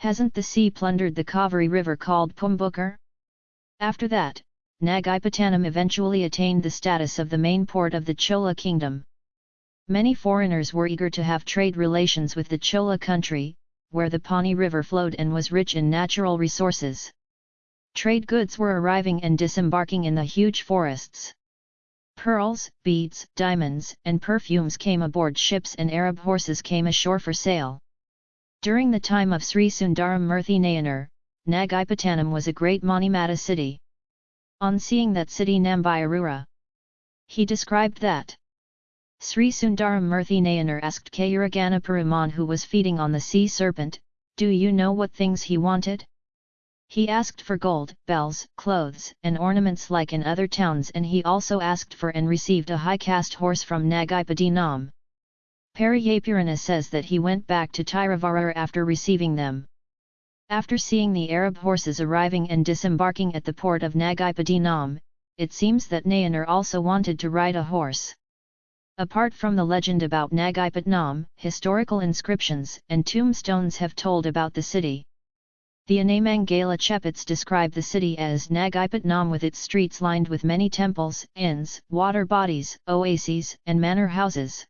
Hasn't the sea plundered the Kaveri river called Pumbukar? After that, Nagapattinam eventually attained the status of the main port of the Chola kingdom. Many foreigners were eager to have trade relations with the Chola country, where the Pani River flowed and was rich in natural resources. Trade goods were arriving and disembarking in the huge forests. Pearls, beads, diamonds, and perfumes came aboard ships and Arab horses came ashore for sale. During the time of Sri Sundaram Murthy Nayanar, Nagapattinam was a great Manimata city. On seeing that city Nambayarura, he described that Sri Sundaram Murthy Nayanar asked Kayuragana Peruman who was feeding on the sea serpent, do you know what things he wanted? He asked for gold, bells, clothes, and ornaments like in other towns and he also asked for and received a high-caste horse from Nagapattinam. Pariyapurana says that he went back to Tiruvarur after receiving them. After seeing the Arab horses arriving and disembarking at the port of Nagapattinam, it seems that Nayanar also wanted to ride a horse. Apart from the legend about Nagapattinam, historical inscriptions and tombstones have told about the city. The Anamangala Chepits describe the city as Nagapattinam with its streets lined with many temples, inns, water bodies, oases, and manor houses.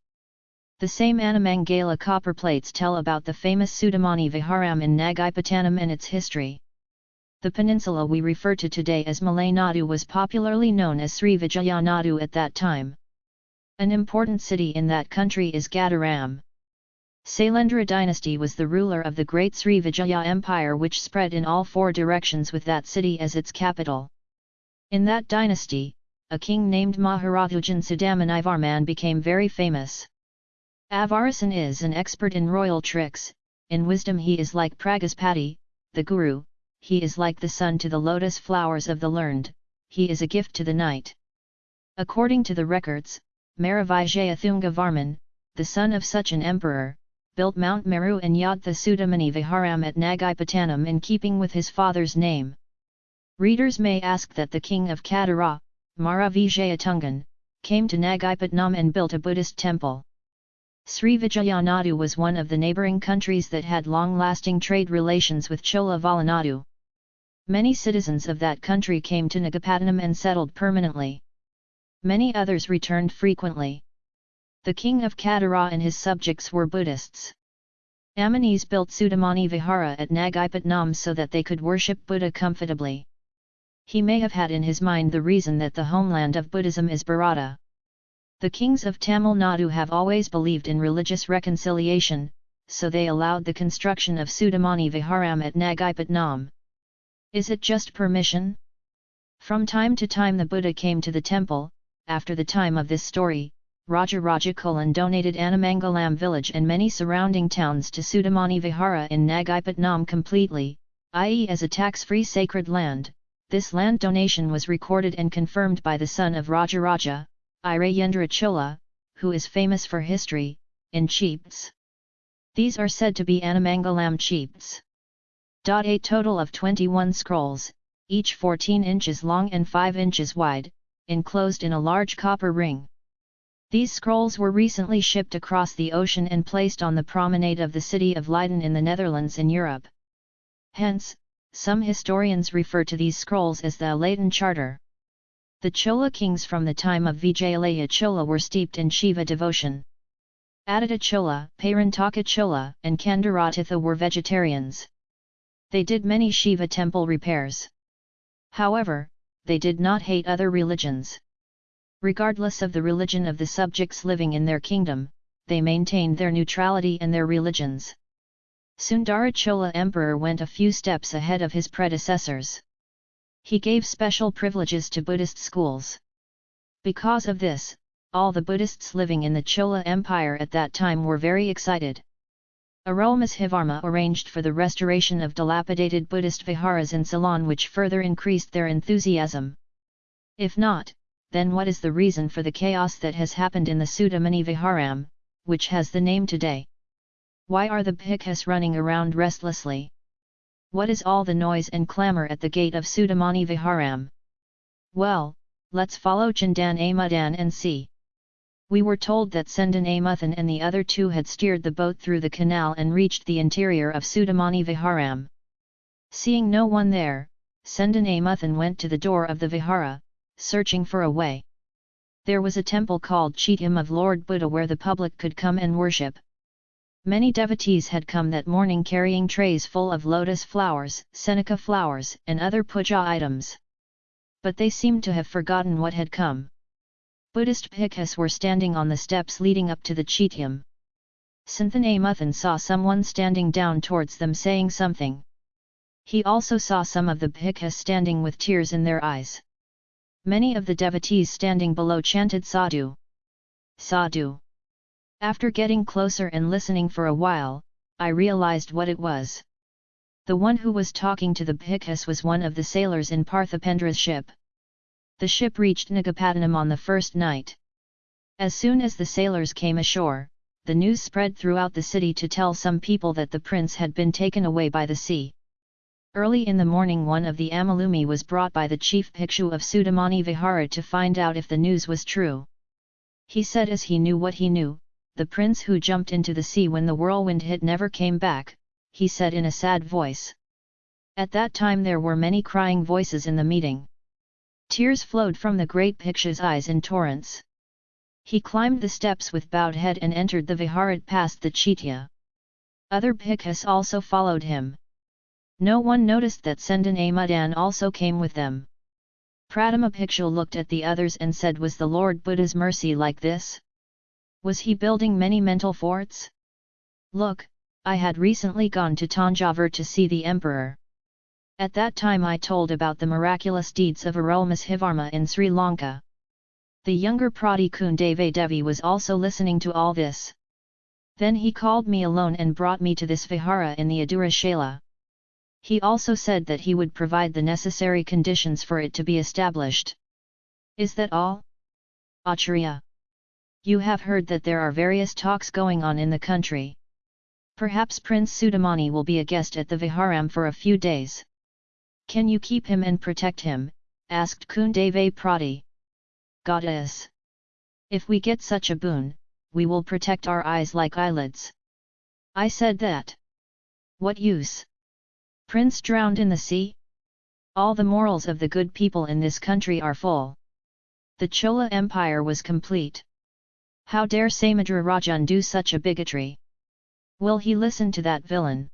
The same Anamangala copper plates tell about the famous Sudamani Viharam in Nagapattinam and its history. The peninsula we refer to today as Malay Nadu was popularly known as Sri Vijayanadu at that time. An important city in that country is Gadaram. Sailendra dynasty was the ruler of the great Sri Vijaya Empire which spread in all four directions with that city as its capital. In that dynasty, a king named Maharathujan Sudamanivarman became very famous. Avarasan is an expert in royal tricks, in wisdom he is like Pragaspati, the guru, he is like the sun to the lotus flowers of the learned, he is a gift to the night. According to the records, Maravijaya Thunga Varman, the son of such an emperor, built Mount Meru and Yadtha Sudamani Viharam at Nagapattinam in keeping with his father's name. Readers may ask that the king of Kadara, Maravijaya Tungan, came to Nagapattinam and built a Buddhist temple. Sri Vijayanadu was one of the neighbouring countries that had long-lasting trade relations with Chola Valanadu. Many citizens of that country came to Nagapattinam and settled permanently. Many others returned frequently. The king of Kadara and his subjects were Buddhists. Amanis built Sudamani Vihara at Nagapattinam so that they could worship Buddha comfortably. He may have had in his mind the reason that the homeland of Buddhism is Bharata. The kings of Tamil Nadu have always believed in religious reconciliation, so they allowed the construction of Sudamani Viharam at Nagapattinam. Is it just permission? From time to time the Buddha came to the temple, after the time of this story, Raja Rajakulan donated Anamangalam village and many surrounding towns to Sudamani Vihara in Nagapattinam completely, i.e. as a tax-free sacred land. This land donation was recorded and confirmed by the son of Raja Raja, Irayendra Chola, who is famous for history, in Cheeps. These are said to be Anamangalam Cheeps. A total of 21 scrolls, each 14 inches long and 5 inches wide, enclosed in a large copper ring. These scrolls were recently shipped across the ocean and placed on the promenade of the city of Leiden in the Netherlands in Europe. Hence, some historians refer to these scrolls as the Leiden Charter. The Chola kings from the time of Vijayalaya Chola were steeped in Shiva devotion. Aditya Chola, Parantaka Chola, and Kandaratitha were vegetarians. They did many Shiva temple repairs. However, they did not hate other religions. Regardless of the religion of the subjects living in their kingdom, they maintained their neutrality and their religions. Sundara Chola Emperor went a few steps ahead of his predecessors. He gave special privileges to Buddhist schools. Because of this, all the Buddhists living in the Chola Empire at that time were very excited. Arulmozhivarma arranged for the restoration of dilapidated Buddhist viharas in Ceylon which further increased their enthusiasm. If not, then what is the reason for the chaos that has happened in the Sudamani Viharam, which has the name today? Why are the bhikkhus running around restlessly? What is all the noise and clamour at the gate of Sudamani Viharam? Well, let's follow Chandan Amudan and see. We were told that Sendan Amuthan and the other two had steered the boat through the canal and reached the interior of Sudamani Viharam. Seeing no one there, Sendan Amuthan went to the door of the Vihara, searching for a way. There was a temple called Chetam of Lord Buddha where the public could come and worship. Many devotees had come that morning carrying trays full of lotus flowers, seneca flowers and other puja items. But they seemed to have forgotten what had come. Buddhist bhikkhus were standing on the steps leading up to the Chetam. Santhanamuthan saw someone standing down towards them saying something. He also saw some of the bhikkhus standing with tears in their eyes. Many of the devotees standing below chanted sadhu. Sadhu. After getting closer and listening for a while, I realized what it was. The one who was talking to the bhikkhus was one of the sailors in Parthipendra's ship. The ship reached Nagapattinam on the first night. As soon as the sailors came ashore, the news spread throughout the city to tell some people that the prince had been taken away by the sea. Early in the morning one of the Amalumi was brought by the chief Bhikshu of Sudamani Vihara to find out if the news was true. He said as he knew what he knew, the prince who jumped into the sea when the whirlwind hit never came back, he said in a sad voice. At that time there were many crying voices in the meeting. Tears flowed from the great Bhikshu's eyes in torrents. He climbed the steps with bowed head and entered the viharat past the Chitya. Other bhikkhus also followed him. No one noticed that Sendan Amudan also came with them. Pratama Bhikshu looked at the others and said was the Lord Buddha's mercy like this? Was he building many mental forts? Look, I had recently gone to Tanjavur to see the emperor. At that time I told about the miraculous deeds of Arulmozhivarma in Sri Lanka. The younger Prati Kundave Devi was also listening to all this. Then he called me alone and brought me to this vihara in the Adura Shala. He also said that he would provide the necessary conditions for it to be established. Is that all? Acharya. You have heard that there are various talks going on in the country. Perhaps Prince Sudamani will be a guest at the Viharam for a few days. Can you keep him and protect him? asked Kundave Prati. Goddess! If we get such a boon, we will protect our eyes like eyelids. I said that. What use? Prince drowned in the sea? All the morals of the good people in this country are full. The Chola Empire was complete. How dare Samudra Rajan do such a bigotry? Will he listen to that villain?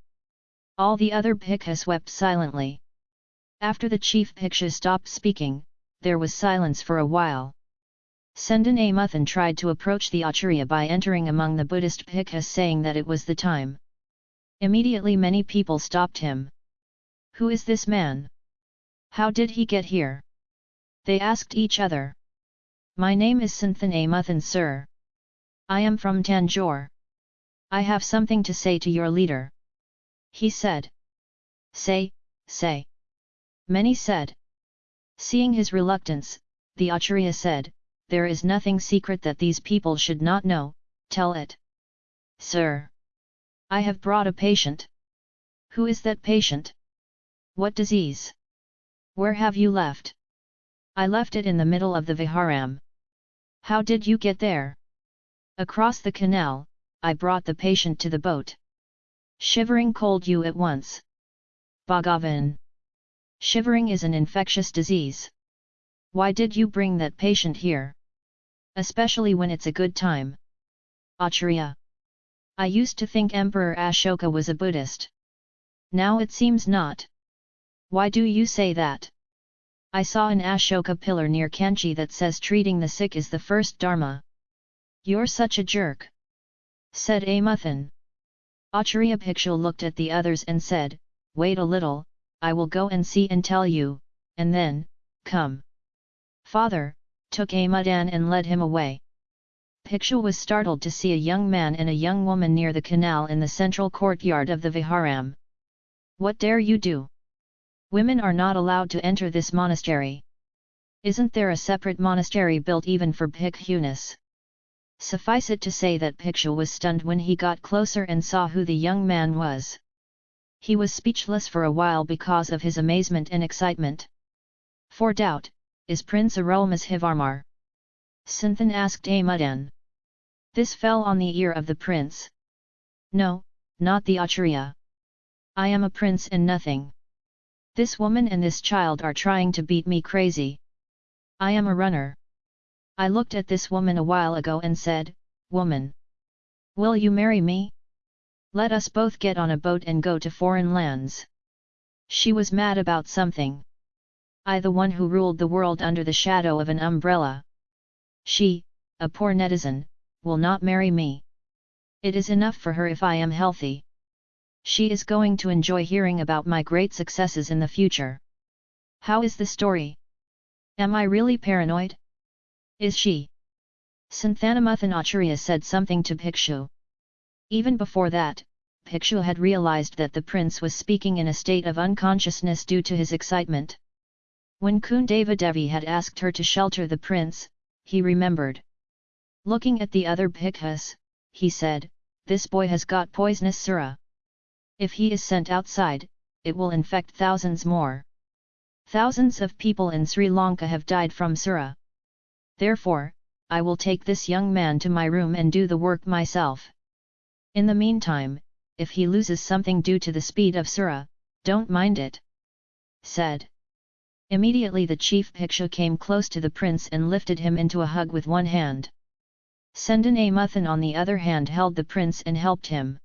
All the other bhikkhus wept silently. After the chief bhikshu stopped speaking, there was silence for a while. Sendan Amuthan tried to approach the Acharya by entering among the Buddhist bhikkhus saying that it was the time. Immediately many people stopped him. Who is this man? How did he get here? They asked each other. My name is Santhan Amuthan sir. I am from Tanjore. I have something to say to your leader. He said. Say, say. Many said. Seeing his reluctance, the Acharya said, There is nothing secret that these people should not know, tell it. Sir. I have brought a patient. Who is that patient? What disease? Where have you left? I left it in the middle of the Viharam. How did you get there? Across the canal, I brought the patient to the boat. Shivering cold you at once. Bhagavan. Shivering is an infectious disease. Why did you bring that patient here? Especially when it's a good time. Acharya. I used to think Emperor Ashoka was a Buddhist. Now it seems not. Why do you say that? I saw an Ashoka pillar near Kanchi that says treating the sick is the first dharma. You're such a jerk! said Amuthan. Acharya Bhikshu looked at the others and said, Wait a little, I will go and see and tell you, and then, come. Father, took Amudan and led him away. Bhikshu was startled to see a young man and a young woman near the canal in the central courtyard of the Viharam. What dare you do? Women are not allowed to enter this monastery. Isn't there a separate monastery built even for bhikkhunis? Suffice it to say that Bhikshu was stunned when he got closer and saw who the young man was. He was speechless for a while because of his amazement and excitement. For doubt, is Prince Arulmozhivarma? Sinthan asked Amudan. This fell on the ear of the prince. No, not the Acharya. I am a prince and nothing. This woman and this child are trying to beat me crazy. I am a runner. I looked at this woman a while ago and said, Woman! Will you marry me? Let us both get on a boat and go to foreign lands. She was mad about something. I the one who ruled the world under the shadow of an umbrella. She, a poor netizen, will not marry me. It is enough for her if I am healthy. She is going to enjoy hearing about my great successes in the future. How is the story? Am I really paranoid? Is she? Santhanamuthan Acharya said something to Bhikshu. Even before that, Bhikshu had realized that the prince was speaking in a state of unconsciousness due to his excitement. When Kundava Devi had asked her to shelter the prince, he remembered. Looking at the other bhikkhus, he said, this boy has got poisonous sura. If he is sent outside, it will infect thousands more. Thousands of people in Sri Lanka have died from sura. Therefore, I will take this young man to my room and do the work myself. In the meantime, if he loses something due to the speed of Sura, don't mind it. Said. Immediately the chief Bhikshu came close to the prince and lifted him into a hug with one hand. Sendan Amuthan on the other hand held the prince and helped him.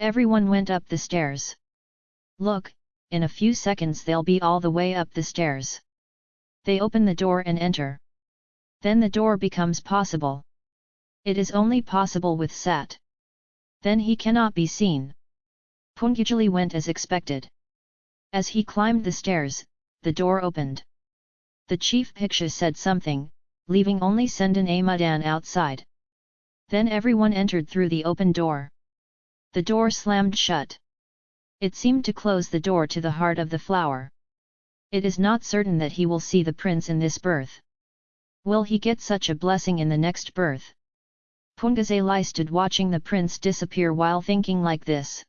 Everyone went up the stairs. Look, in a few seconds they'll be all the way up the stairs. They open the door and enter. Then the door becomes possible. It is only possible with Sat. Then he cannot be seen. Pungajali went as expected. As he climbed the stairs, the door opened. The chief Bhikshu said something, leaving only Sendan Amudan outside. Then everyone entered through the open door. The door slammed shut. It seemed to close the door to the heart of the flower. It is not certain that he will see the prince in this birth. Will he get such a blessing in the next birth? Pungazali stood watching the prince disappear while thinking like this.